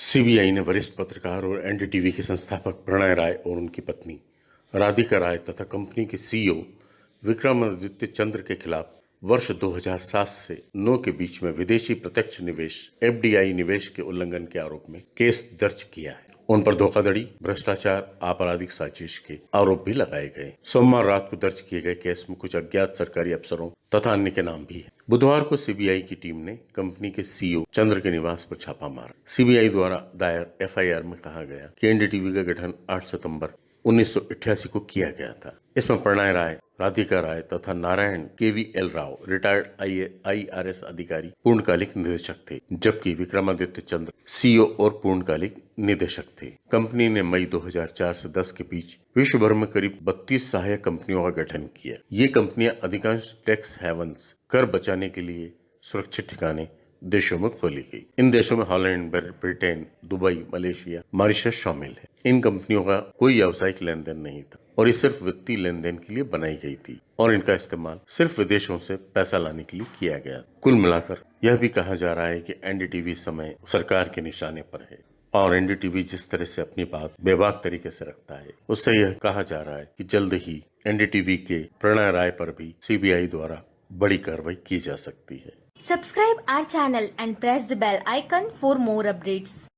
CBI ने वरिष्ठ पत्रकार और एनडीटीवी के संस्थापक प्रणय राय और उनकी पत्नी, राधिका राय तथा कंपनी के सीईओ विक्रमादित्य चंद्र के खिलाफ वर्ष 2007 से 9 के बीच में विदेशी प्रत्यक्ष निवेश एफडीआई निवेश के उल्लंघन के आरोप में केस दर्ज किया है। उन पर धोखाधड़ी, भ्रष्टाचार, आपराधिक साजिश के आरोप भी लगाए गए। सोमवार रात को दर्ज किए गए केस में कुछ अज्ञात सरकारी अफसरों तथा अन्य के नाम भी है। बुधवार को सीबीआई की टीम ने कंपनी के सीईओ चंद्र के निवास पर छापा मारा। सीबीआई द्वारा दायर एफआईआर में कहा गया कि एनडीटीवी का गठन 8 सितंबर 1988 को किया गया था। इसमें प्रणय राय, राधिका राय तथा Narayan K V L Rao, retired I R S अधिकारी, पूर्णकालिक निदेशक थे, जबकि विक्रमादित्य चंद्र, सीईओ और पूर्णकालिक निदेशक थे। कंपनी ने मई 2004 से 10 के बीच विश्व भर में करीब 32 सहायक कंपनियों का गठन किया। ये कंपनियाँ अधिकांश टैक्स हेवंस कर बचाने के लिए सुरक्षित ठिकाने देशों में खोली गई। इन देशों में Holland Britain, Dubai, Malaysia, Mauritius शामिल है। इन कंपनियों का कोई व्यावसायिक लेन देन नहीं था और ये सिर्फ़ वित्तीय लेन देन के लिए बनाई गई थी और इनका इस्तेमाल सिर्फ़ विदेशों से पैसा लाने के लिए किया गया। कुल मिलाकर यह भी कहा जा रहा है कि एनडीटीवी समय सरकार के निशाने पर है और एनडीटीवी जिस तरह से अपनी बात बेबाक तरीके से रखता है, उससे यह कहा जा रहा है कि जल्द ही एनडीटीवी के प्रणय राय पर भी सीबीआई द्वारा बड़ी कार्रवाई की जा सकती है। Subscribe our channel and press the bell icon for more updates.